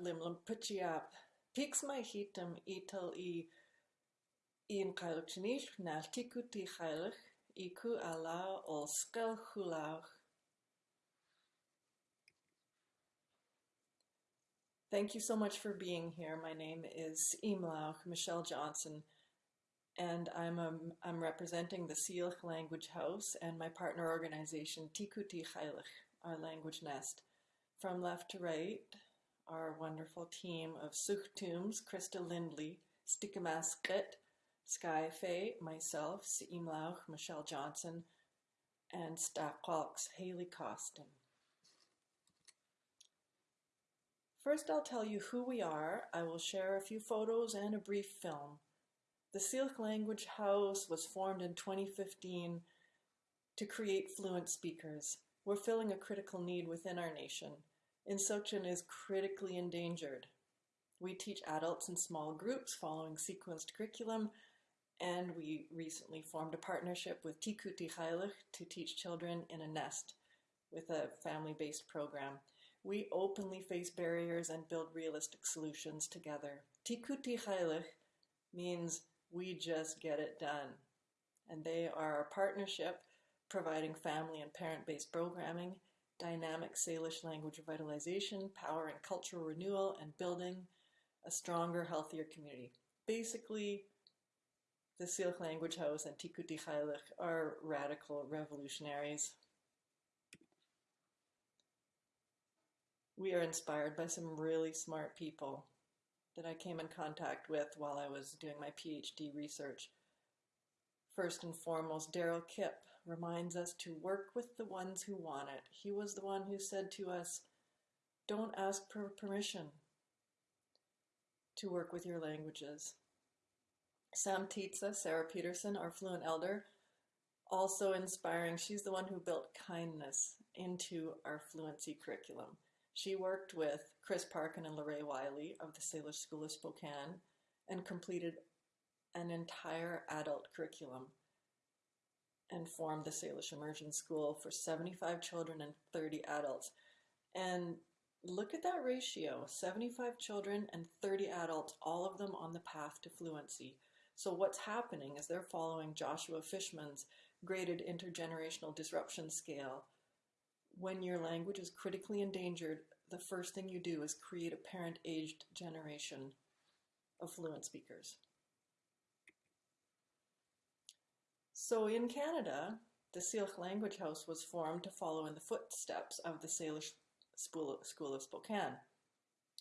Limlam pichiap. Pix ital i in qailich iku skel. Thank you so much for being here. My name is Imlauch Michele Johnson, and I'm, a, I'm representing the Syilx Language House and my partner organization Tikuti Chaylich, our language nest. From left to right, our wonderful team of Suchtums, Krista Lindley, Stikamasket, Sky Faye, myself, Imlauch, Michele Johnson, and Stakwalks, Haley Costin. First, I'll tell you who we are. I will share a few photos and a brief film. The Syilx Language House was formed in 2015 to create fluent speakers. We're filling a critical need within our nation. Instruction is critically endangered. We teach adults in small groups following sequenced curriculum, and we recently formed a partnership with Tikuti Chaylich to teach children in a nest with a family-based program. We openly face barriers and build realistic solutions together. Tikuti Chaylich means we just get it done. And they are a partnership providing family and parent-based programming, dynamic Salish language revitalization, power and cultural renewal, and building a stronger, healthier community. Basically, the Syilx Language House and Chaylich are radical revolutionaries we are inspired by some really smart people that I came in contact with while I was doing my PhD research. First and foremost, Darrell Kipp reminds us to work with the ones who want it. He was the one who said to us, don't ask for permission to work with your languages. Sam Tietze, Sarah Peterson, our fluent elder, also inspiring. She's the one who built kindness into our fluency curriculum. She worked with Chris Parkin and LaRae Wiley of the Salish School of Spokane and completed an entire adult curriculum and formed the Salish Immersion School for 75 children and 30 adults. And look at that ratio, 75 children and 30 adults, all of them on the path to fluency. So what's happening is they're following Joshua Fishman's graded intergenerational disruption scale when your language is critically endangered, the first thing you do is create a parent-aged generation of fluent speakers. So in Canada, the Syilx Language House was formed to follow in the footsteps of the Salish School of Spokane.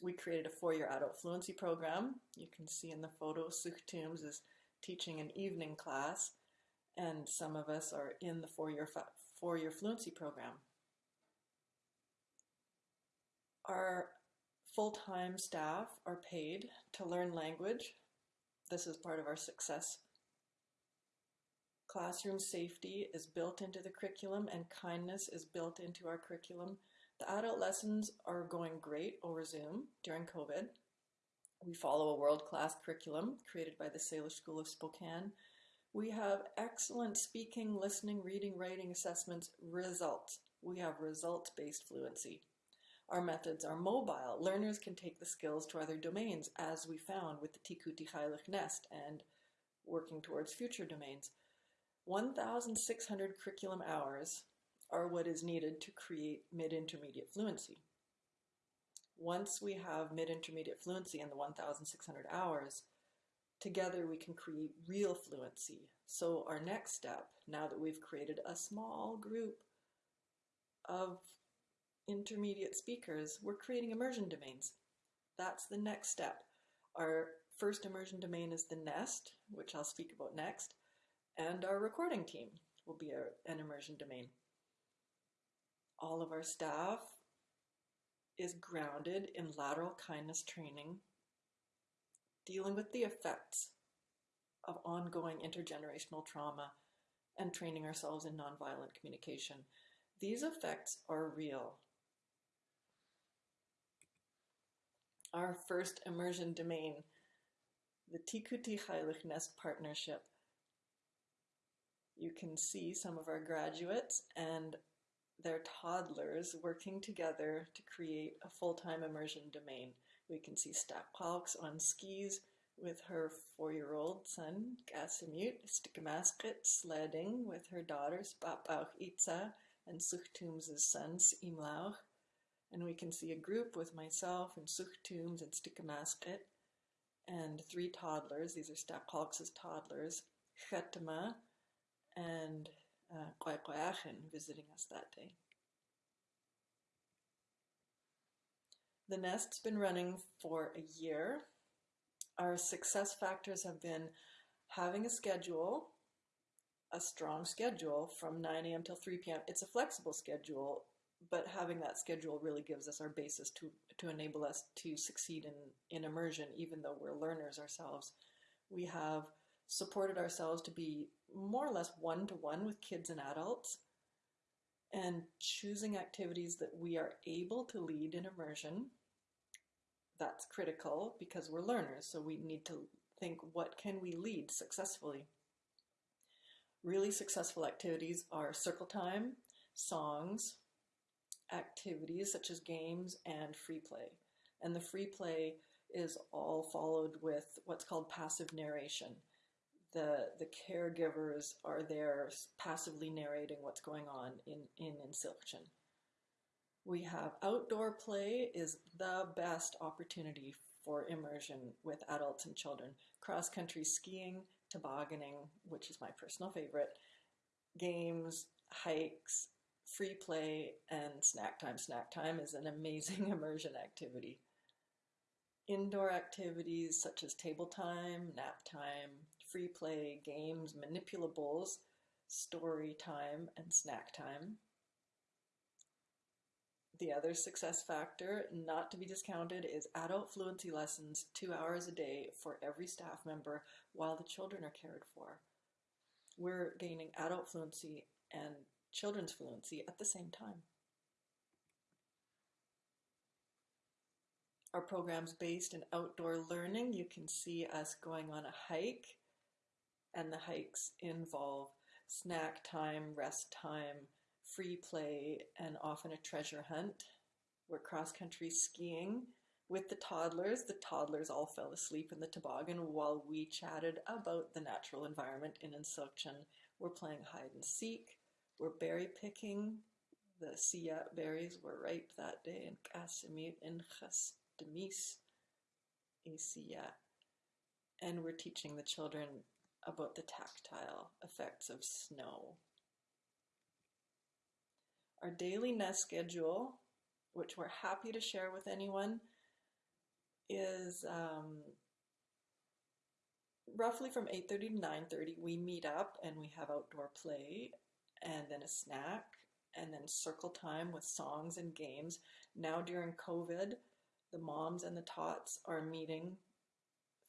We created a four-year adult fluency program. You can see in the photo, Suk Toombs is teaching an evening class, and some of us are in the four-year four-year fluency program. Our full-time staff are paid to learn language. This is part of our success. Classroom safety is built into the curriculum and kindness is built into our curriculum. The adult lessons are going great over Zoom during COVID. We follow a world-class curriculum created by the Salish School of Spokane. We have excellent speaking, listening, reading, writing assessments results. We have results-based fluency. Our methods are mobile. Learners can take the skills to other domains, as we found with the Tikuti Chaylich Nest and working towards future domains. 1,600 curriculum hours are what is needed to create mid-intermediate fluency. Once we have mid-intermediate fluency in the 1,600 hours, together we can create real fluency. So our next step, now that we've created a small group of intermediate speakers, we're creating immersion domains. That's the next step. Our first immersion domain is the nest, which I'll speak about next, and our recording team will be an immersion domain. All of our staff is grounded in lateral kindness training, dealing with the effects of ongoing intergenerational trauma and training ourselves in nonviolent communication. These effects are real. our first immersion domain, the Tikuti Chaylich Nest Partnership. You can see some of our graduates and their toddlers working together to create a full-time immersion domain. We can see Stapalks on skis with her four-year-old son, Gasimut Stikamaskrit, sledding with her daughters, Papauch Itza and Suchtum's sons, Imlauch. And we can see a group with myself and Suchtums and Stikamaskrit and three toddlers. These are Stapalks' toddlers, Chetama and uh, visiting us that day. The nest's been running for a year. Our success factors have been having a schedule, a strong schedule from 9 a.m. till 3 p.m. It's a flexible schedule, but having that schedule really gives us our basis to, to enable us to succeed in, in immersion, even though we're learners ourselves. We have supported ourselves to be more or less one to one with kids and adults and choosing activities that we are able to lead in immersion. That's critical because we're learners, so we need to think what can we lead successfully. Really successful activities are circle time, songs, activities such as games and free play. And the free play is all followed with what's called passive narration the the caregivers are there passively narrating what's going on in in Insilchen. We have outdoor play is the best opportunity for immersion with adults and children. Cross country skiing, tobogganing, which is my personal favorite, games, hikes, free play, and snack time. Snack time is an amazing immersion activity. Indoor activities such as table time, nap time, free play, games, manipulables, story time, and snack time. The other success factor, not to be discounted, is adult fluency lessons two hours a day for every staff member while the children are cared for. We're gaining adult fluency and children's fluency at the same time. Our program's based in outdoor learning. You can see us going on a hike and the hikes involve snack time, rest time, free play, and often a treasure hunt. We're cross country skiing with the toddlers. The toddlers all fell asleep in the toboggan while we chatted about the natural environment in Insilchen. We're playing hide and seek. We're berry picking. The siyat berries were ripe that day in Casimir in Chasdemis, a And we're teaching the children about the tactile effects of snow. Our daily nest schedule, which we're happy to share with anyone, is um, roughly from 8.30 to 9.30 we meet up and we have outdoor play and then a snack and then circle time with songs and games. Now during COVID, the moms and the tots are meeting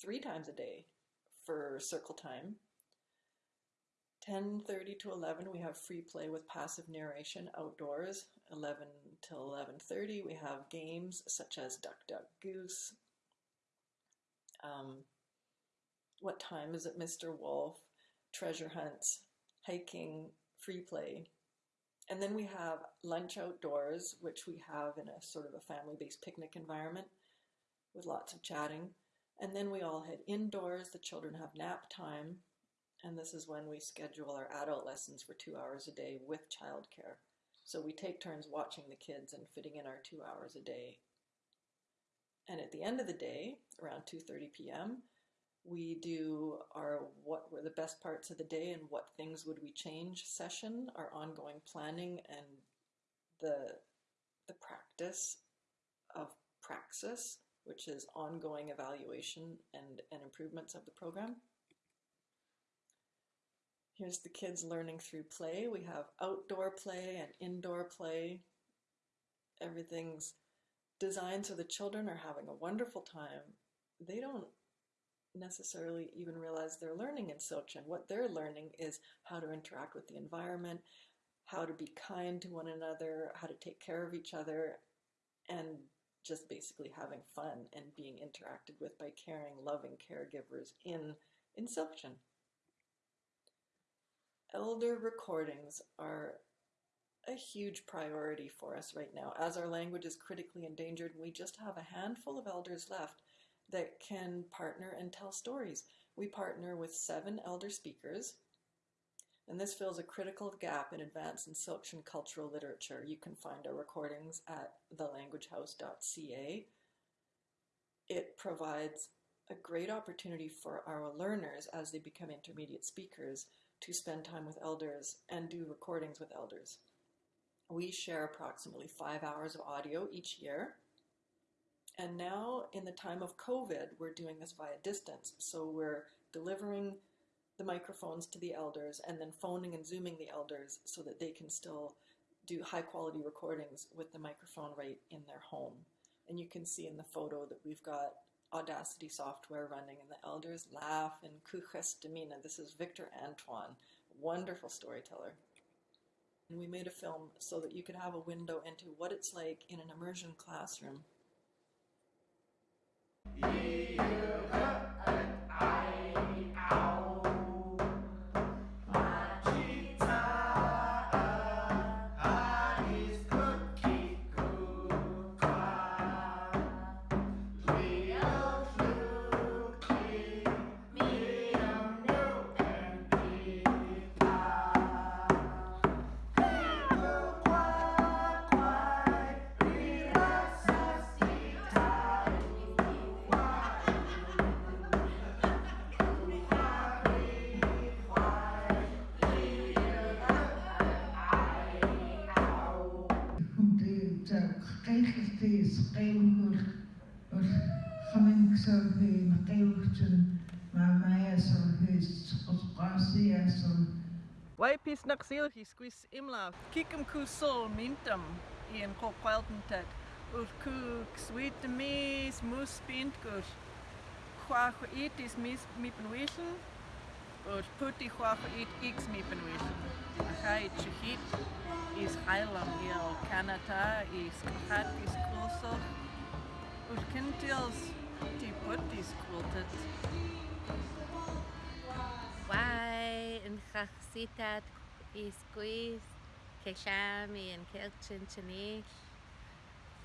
three times a day for circle time. 10.30 to 11 we have free play with passive narration outdoors. 11 till 11.30 we have games such as Duck Duck Goose. Um, what time is it Mr. Wolf? Treasure hunts, hiking, free play. And then we have lunch outdoors, which we have in a sort of a family-based picnic environment with lots of chatting. And then we all head indoors. The children have nap time. And this is when we schedule our adult lessons for two hours a day with childcare. So we take turns watching the kids and fitting in our two hours a day. And at the end of the day, around 2.30 p.m., we do our what were the best parts of the day and what things would we change session, our ongoing planning and the, the practice of praxis which is ongoing evaluation and, and improvements of the program. Here's the kids learning through play. We have outdoor play and indoor play. Everything's designed so the children are having a wonderful time. They don't necessarily even realize they're learning in Silchen. What they're learning is how to interact with the environment, how to be kind to one another, how to take care of each other, and just basically having fun and being interacted with by caring, loving caregivers in Insilchen. Elder recordings are a huge priority for us right now as our language is critically endangered we just have a handful of elders left that can partner and tell stories. We partner with seven elder speakers and this fills a critical gap in advanced and Tsilhqot'in cultural literature. You can find our recordings at thelanguagehouse.ca. It provides a great opportunity for our learners as they become intermediate speakers to spend time with elders and do recordings with elders. We share approximately five hours of audio each year. And now, in the time of COVID, we're doing this via distance. So we're delivering the microphones to the elders and then phoning and zooming the elders so that they can still do high quality recordings with the microphone right in their home. And you can see in the photo that we've got Audacity software running and the elders laugh and kuchestamina. This is Victor Antoine, wonderful storyteller. And we made a film so that you could have a window into what it's like in an immersion classroom. qeywgwr Wai pis nak sil hi squis imla. Kikum ku sol mintum ian ko kwaltentet. Ur ku sweet mis mus pint gur. Chwach it is mis mipen wischen. Ur puti chwach it x mipen wischen. Achai chihit is heilam il Canada is hat is closer. Ur kintils ti putis quiltet. Why in chachsitat is quiz keshami and kelchin chanish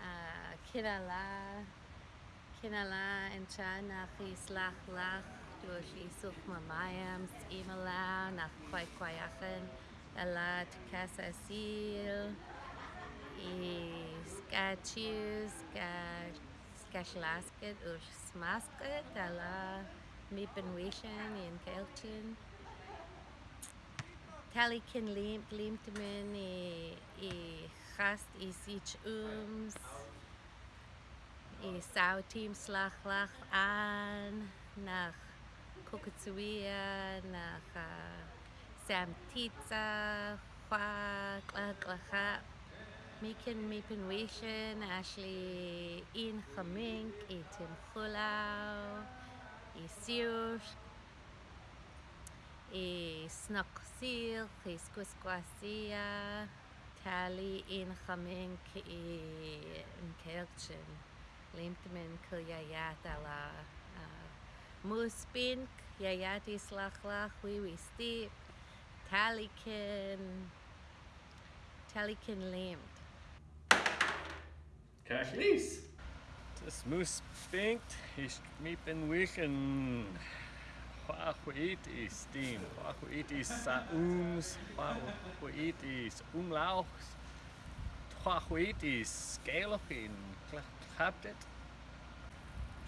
ah, kinala kinala and chana is lach durch isuk mamayam imala nach kwai kwayachen alat kasasil is skachus skashlasket ur smasket ala mipen wishen kelchin Talikin limt limtmen i gast i sich ums. I sau team slach lach an nach Kokotsuia nach uh, Sam Titsa Kwa Kla Klacha Mikin Mipin Wishin Ashley In Chamink i Tim Chulau i Siush i Snock Seal i Squisquasia Tali in Chamink i Kelchin Limtmin Kulyayat ala uh, Moospink Yayati Slachlach Wiwi Steep Talikin Talikin Limt Kashlis. Das muss spinkt, ist mit den Wischen. Huahuitis tim, Huahuitis saums, Huahuitis umlauchs, Huahuitis skelochin, klaptet.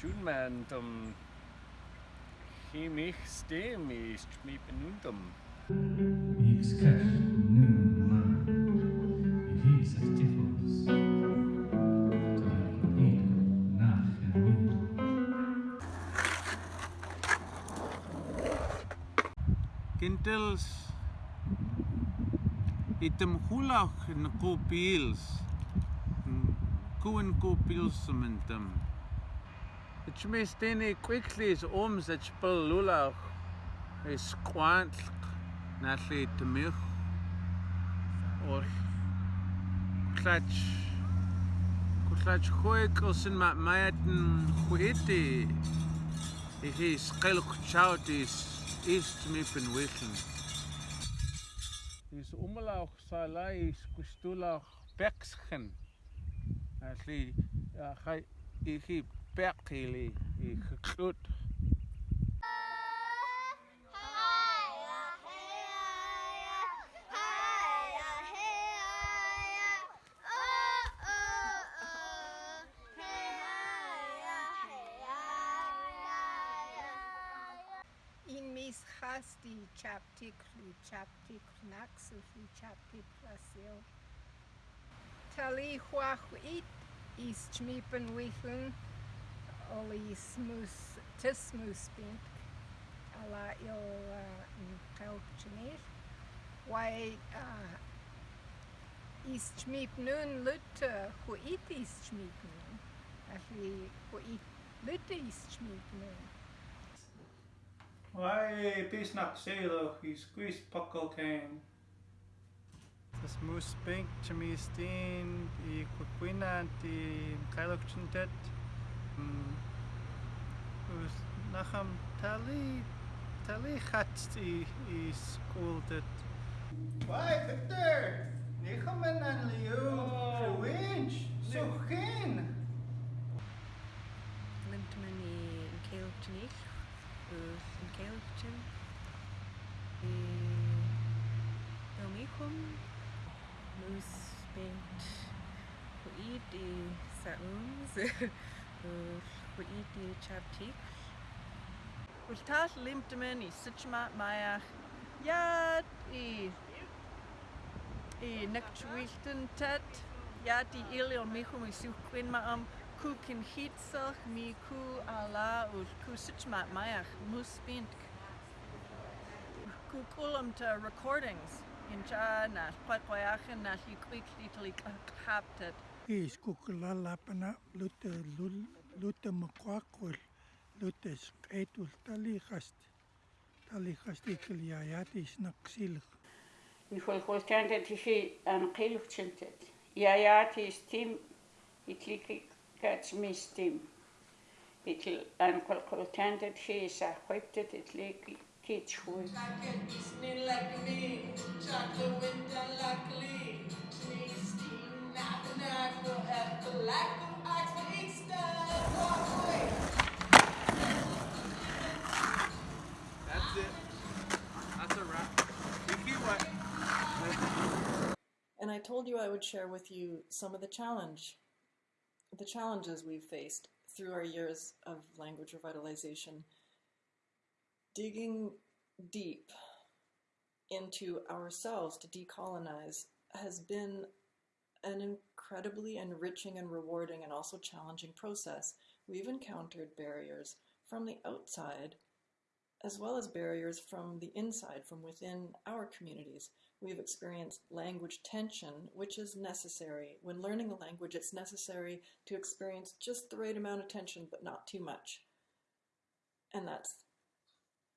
Junmantum himich stemis mi penuntum. Mix cash. Kintels item hulach in kopils. Kuin kopils sementem. Het mestene quickly is oms het spel lulach. Is kwant natli temich. Or klach klach khoik osin ma mayaten khuiti. Ik is qelq chout is east mipen wischen. is umlaug salai is kustulach pexgen. Asli gai ihi pekili i geklut. Mis hasti chaptik lu chaptik naxu lu chaptik plasil. Tali huahuit is chmipen withun oli smus tismus bink ala il kalkchinir. Why uh, is chmip nun lut huit is chmip nun. Ahli huit lut is chmip nun. Why peace nak selo he squeeze puckle cane. Das muss bink chamistin i kukwina ti kailok chintet. Us mm. nacham tali tali hat i i school dat. Why Victor? Nichaman an liu. Winch. So geen. Limt man i yn Taylorton e Domicum Luz Bent. Huid e Saums Huid e Chaptik Ultal Limptemen i Sitchma Maiach Iad i? I Nectwilton Tet Iad i Ilion Michum i Siwcwyn Maam am ku kin hitsach mi ku ala ul ku sitchma maiach mus bint ku kulam ta recordings in ja na kwaikwaiachen na hi kwik little haptet is kukulalapana lute lul lute makwakul lute skaitul talihast talihast ikliayat is naksil Nchwilchwiltanted hi an qilwchinted. Iayat is tim itliki gats mis tim. Itl an qwilchwiltanted hi is a chwipted itliki kitchwil. That's it. That's a wrap. Ihi what? And I told you I would share with you some of the challenge, the challenges we've faced through our years of language revitalization. Digging deep into ourselves to decolonize has been an incredibly enriching and rewarding and also challenging process. We've encountered barriers from the outside as well as barriers from the inside, from within our communities. We've experienced language tension, which is necessary. When learning a language, it's necessary to experience just the right amount of tension, but not too much. And that's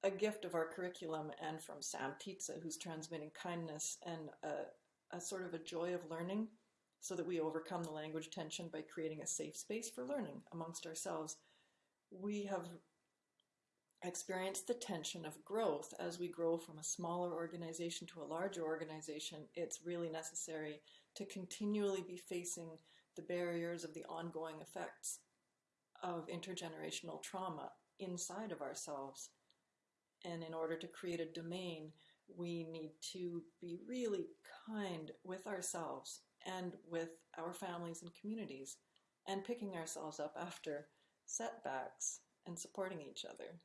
a gift of our curriculum and from Sam Titsa, who's transmitting kindness and a, a sort of a joy of learning so that we overcome the language tension by creating a safe space for learning amongst ourselves. We have experienced the tension of growth as we grow from a smaller organization to a larger organization. It's really necessary to continually be facing the barriers of the ongoing effects of intergenerational trauma inside of ourselves. And in order to create a domain, we need to be really kind with ourselves and with our families and communities, and picking ourselves up after setbacks and supporting each other.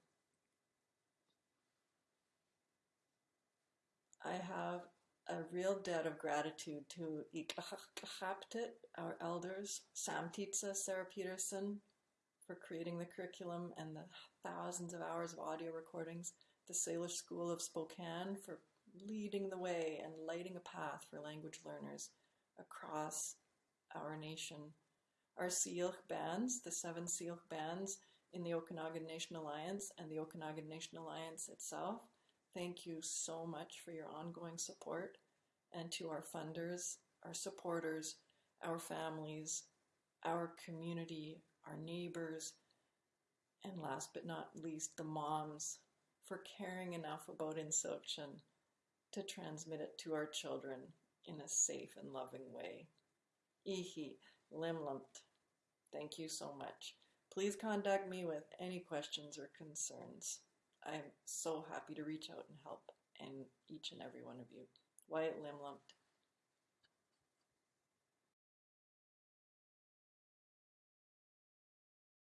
I have a real debt of gratitude to Ikachaptit, our elders, Sam Titsa, Sarah Peterson, for creating the curriculum and the thousands of hours of audio recordings, the Salish School of Spokane for leading the way and lighting a path for language learners across our nation, our Syilx bands, the seven Syilx bands in the Okanagan Nation Alliance and the Okanagan Nation Alliance itself. Thank you so much for your ongoing support and to our funders, our supporters, our families, our community, our neighbors, and last but not least, the moms for caring enough about Insochen to transmit it to our children in a safe and loving way. Ihi Limlumt. Thank you so much. Please contact me with any questions or concerns. I'm so happy to reach out and help and each and every one of you. Wyatt Limlumt,